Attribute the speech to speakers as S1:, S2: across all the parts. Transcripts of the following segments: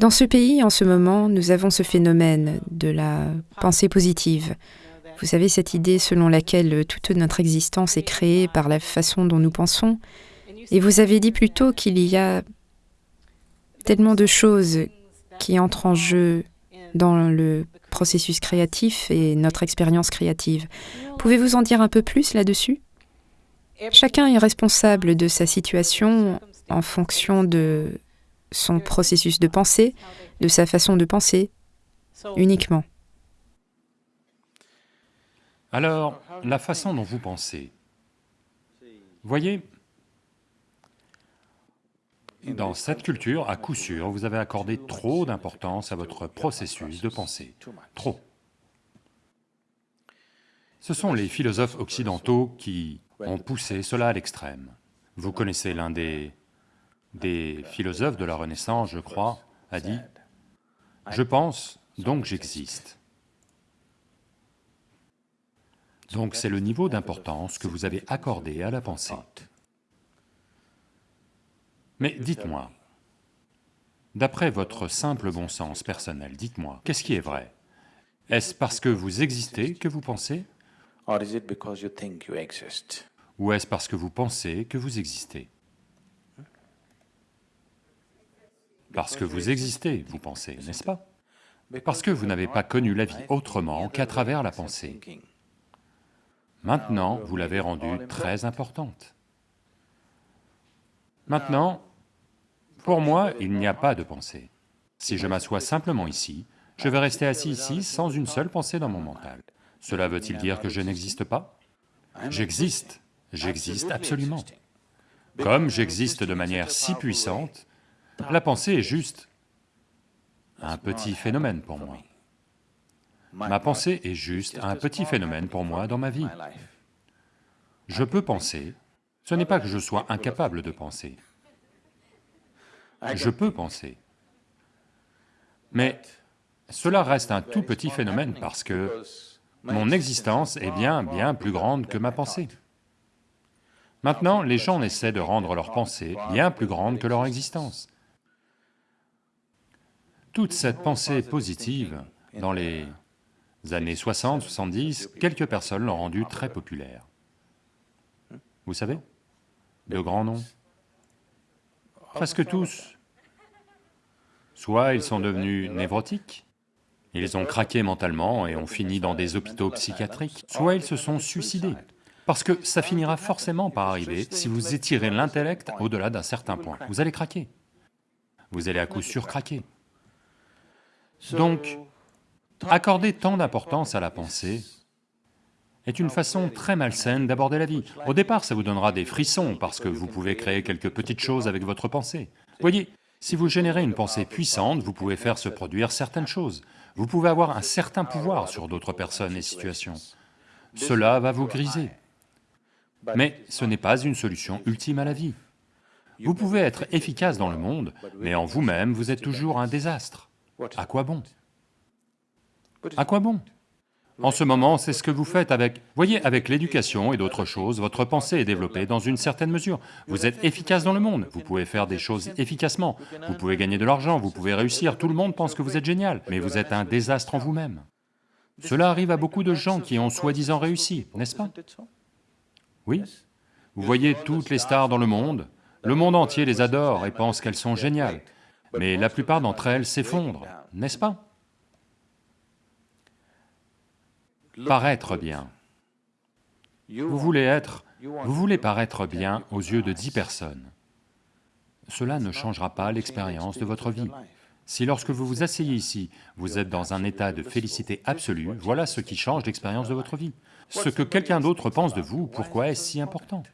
S1: Dans ce pays, en ce moment, nous avons ce phénomène de la pensée positive. Vous savez, cette idée selon laquelle toute notre existence est créée par la façon dont nous pensons. Et vous avez dit plus tôt qu'il y a tellement de choses qui entrent en jeu dans le processus créatif et notre expérience créative. Pouvez-vous en dire un peu plus là-dessus? Chacun est responsable de sa situation en fonction de son processus de pensée, de sa façon de penser, uniquement.
S2: Alors, la façon dont vous pensez, voyez, dans cette culture, à coup sûr, vous avez accordé trop d'importance à votre processus de pensée, trop. Ce sont les philosophes occidentaux qui ont poussé cela à l'extrême. Vous connaissez l'un des, des philosophes de la Renaissance, je crois, a dit, « Je pense, donc j'existe ». Donc c'est le niveau d'importance que vous avez accordé à la pensée. Mais dites-moi, d'après votre simple bon sens personnel, dites-moi, qu'est-ce qui est vrai? Est-ce parce que vous existez que vous pensez? Ou est-ce parce que vous pensez que vous existez? Parce que vous existez, vous pensez, n'est-ce pas? Parce que vous n'avez pas connu la vie autrement qu'à travers la pensée. Maintenant, vous l'avez rendue très importante. Maintenant, pour moi, il n'y a pas de pensée. Si je m'assois simplement ici, je vais rester assis ici sans une seule pensée dans mon mental. Cela veut-il dire que je n'existe pas? J'existe, j'existe absolument. Comme j'existe de manière si puissante, la pensée est juste un petit phénomène pour moi. Ma pensée est juste un petit phénomène pour moi dans ma vie. Je peux penser, ce n'est pas que je sois incapable de penser. Je peux penser. Mais cela reste un tout petit phénomène parce que mon existence est bien, bien plus grande que ma pensée. Maintenant, les gens essaient de rendre leur pensée bien plus grande que leur existence. Toute cette pensée positive, dans les années 60, 70, quelques personnes l'ont rendue très populaire. Vous savez? De grands noms. Presque tous. Soit ils sont devenus névrotiques, ils ont craqué mentalement et ont fini dans des hôpitaux psychiatriques, soit ils se sont suicidés. Parce que ça finira forcément par arriver si vous étirez l'intellect au-delà d'un certain point. Vous allez craquer. Vous allez à coup sûr craquer. Donc, accorder tant d'importance à la pensée est une façon très malsaine d'aborder la vie. Au départ, ça vous donnera des frissons parce que vous pouvez créer quelques petites choses avec votre pensée. Voyez, si vous générez une pensée puissante, vous pouvez faire se produire certaines choses. Vous pouvez avoir un certain pouvoir sur d'autres personnes et situations. Cela va vous griser. Mais ce n'est pas une solution ultime à la vie. Vous pouvez être efficace dans le monde, mais en vous-même, vous êtes toujours un désastre. À quoi bon? À quoi bon? En ce moment, c'est ce que vous faites avec... Voyez, avec l'éducation et d'autres choses, votre pensée est développée dans une certaine mesure. Vous êtes efficace dans le monde, vous pouvez faire des choses efficacement, vous pouvez gagner de l'argent, vous pouvez réussir, tout le monde pense que vous êtes génial, mais vous êtes un désastre en vous-même. Cela arrive à beaucoup de gens qui ont soi-disant réussi, n'est-ce pas? Oui. Vous voyez toutes les stars dans le monde, le monde entier les adore et pense qu'elles sont géniales, mais la plupart d'entre elles s'effondrent, n'est-ce pas? Paraître bien. Vous voulez être, vous voulez paraître bien aux yeux de dix personnes. Cela ne changera pas l'expérience de votre vie. Si lorsque vous vous asseyez ici, vous êtes dans un état de félicité absolue, voilà ce qui change l'expérience de votre vie. Ce que quelqu'un d'autre pense de vous, pourquoi est-ce si important?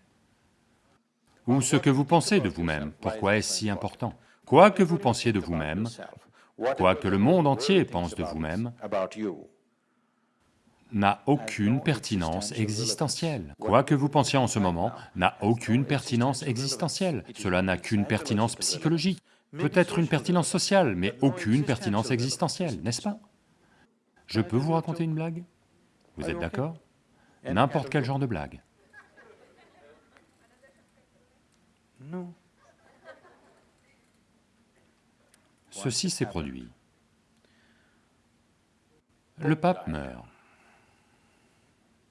S2: Ou ce que vous pensez de vous-même, pourquoi est-ce si important? Quoi que vous pensiez de vous-même, quoi que le monde entier pense de vous-même, n'a aucune pertinence existentielle. Quoi que vous pensiez en ce moment n'a aucune pertinence existentielle, cela n'a qu'une pertinence psychologique, peut-être une pertinence sociale, mais aucune pertinence existentielle, n'est-ce pas? Je peux vous raconter une blague? Vous êtes d'accord? N'importe quel genre de blague. Ceci s'est produit. Le pape meurt,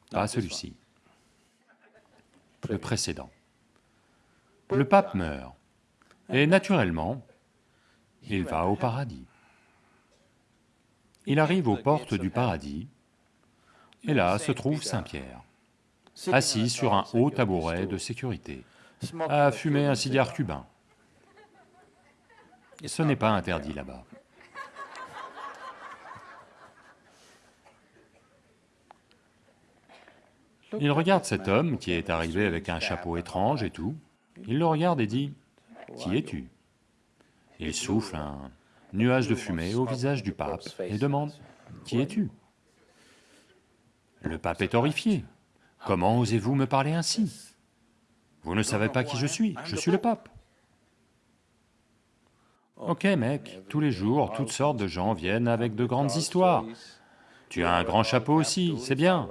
S2: pas celui-ci, le précédent. Le pape meurt, et naturellement, il va au paradis. Il arrive aux portes du paradis, et là se trouve Saint Pierre, assis sur un haut tabouret de sécurité, à fumer un cigare cubain. Ce n'est pas interdit là-bas. Il regarde cet homme qui est arrivé avec un chapeau étrange et tout, il le regarde et dit, « Qui es-tu » Il souffle un nuage de fumée au visage du pape et demande, « Qui es-tu » Le pape est horrifié. « Comment osez-vous me parler ainsi? Vous ne savez pas qui je suis, je suis le pape. » Ok mec, tous les jours, toutes sortes de gens viennent avec de grandes histoires. Tu as un grand chapeau aussi, c'est bien.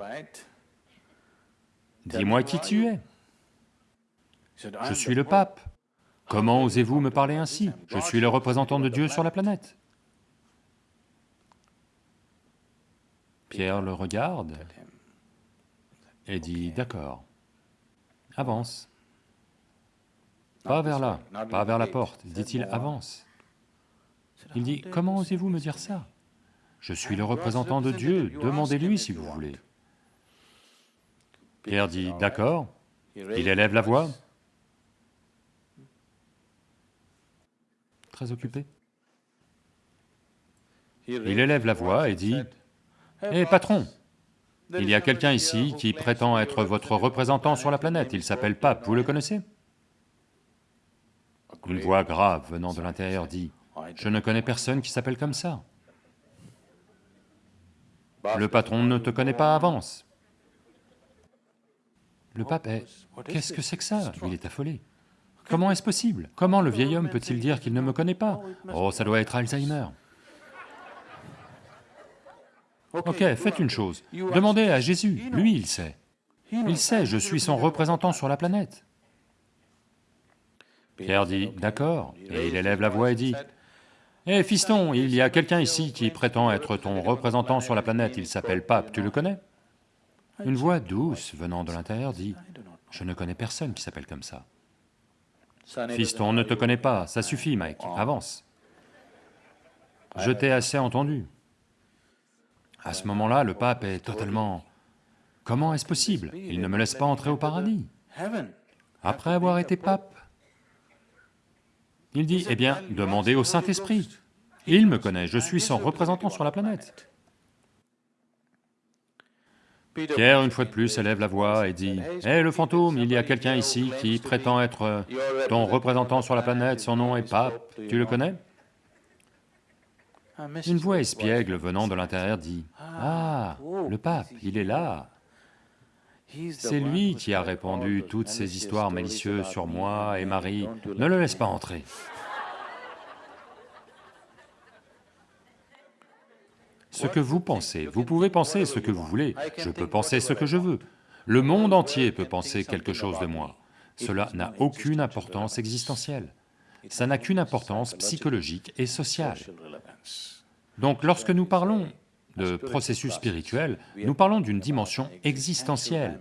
S2: Dis-moi qui tu es. Je suis le pape. Comment osez-vous me parler ainsi? Je suis le représentant de Dieu sur la planète. Pierre le regarde et dit, d'accord, avance. Pas vers là, pas vers la porte, dit-il, avance. Il dit, comment osez-vous me dire ça Je suis le représentant de Dieu, demandez-lui si vous voulez. Pierre dit, d'accord, il élève la voix. Très occupé. Il élève la voix et dit, « Hé patron, il y a quelqu'un ici qui prétend être votre représentant sur la planète, il s'appelle Pape, vous le connaissez ?» Une voix grave venant de l'intérieur dit, « Je ne connais personne qui s'appelle comme ça. » Le patron ne te connaît pas, avance. Le pape est... Qu'est-ce que c'est que ça? Il est affolé. Comment est-ce possible? Comment le vieil homme peut-il dire qu'il ne me connaît pas? Oh, ça doit être Alzheimer. Ok, faites une chose, demandez à Jésus, lui il sait. Il sait, je suis son représentant sur la planète. Pierre dit, d'accord, et il élève la voix et dit, « Hé fiston, il y a quelqu'un ici qui prétend être ton représentant sur la planète, il s'appelle Pape, tu le connais ?» Une voix douce venant de l'intérieur dit, « Je ne connais personne qui s'appelle comme ça. »« Fiston, on ne te connaît pas, ça suffit Mike, avance. »« Je t'ai assez entendu. » À ce moment-là, le pape est totalement... Comment est-ce possible? Il ne me laisse pas entrer au paradis. Après avoir été pape, il dit, eh bien, demandez au Saint-Esprit. Il me connaît, je suis son représentant sur la planète. Pierre, une fois de plus, élève la voix et dit, « Hé le fantôme, il y a quelqu'un ici qui prétend être ton représentant sur la planète, son nom est Pape, tu le connais ?» Une voix espiègle venant de l'intérieur dit, « Ah, le pape, il est là. C'est lui qui a répandu toutes ces histoires malicieuses sur moi et Marie, ne le laisse pas entrer. » Ce que vous pensez, vous pouvez penser ce que vous voulez, je peux penser ce que je veux. Le monde entier peut penser quelque chose de moi. Cela n'a aucune importance existentielle. Ça n'a qu'une importance psychologique et sociale. Donc lorsque nous parlons de processus spirituel, nous parlons d'une dimension existentielle,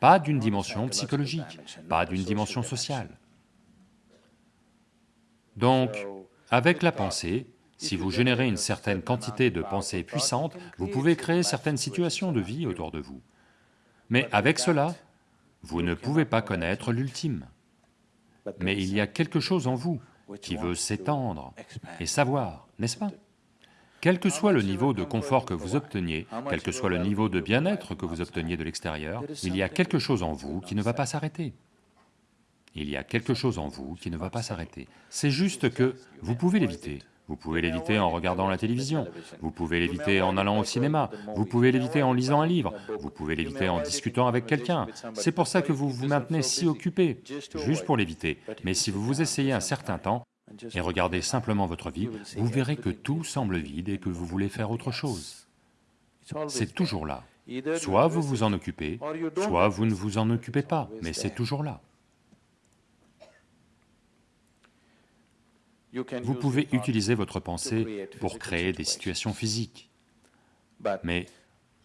S2: pas d'une dimension psychologique, pas d'une dimension sociale. Donc, avec la pensée, si vous générez une certaine quantité de pensées puissantes, vous pouvez créer certaines situations de vie autour de vous. Mais avec cela, vous ne pouvez pas connaître l'ultime. Mais il y a quelque chose en vous qui veut s'étendre et savoir, n'est-ce pas? Quel que soit le niveau de confort que vous obteniez, quel que soit le niveau de bien-être que vous obteniez de l'extérieur, il y a quelque chose en vous qui ne va pas s'arrêter. Il y a quelque chose en vous qui ne va pas s'arrêter. C'est juste que vous pouvez l'éviter, vous pouvez l'éviter en regardant la télévision, vous pouvez l'éviter en allant au cinéma, vous pouvez l'éviter en lisant un livre, vous pouvez l'éviter en discutant avec quelqu'un. C'est pour ça que vous vous maintenez si occupé, juste pour l'éviter. Mais si vous vous essayez un certain temps et regardez simplement votre vie, vous verrez que tout semble vide et que vous voulez faire autre chose. C'est toujours là. Soit vous vous en occupez, soit vous ne vous en occupez pas, mais c'est toujours là. Vous pouvez utiliser votre pensée pour créer des situations physiques, mais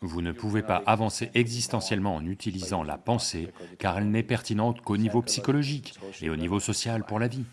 S2: vous ne pouvez pas avancer existentiellement en utilisant la pensée, car elle n'est pertinente qu'au niveau psychologique et au niveau social pour la vie.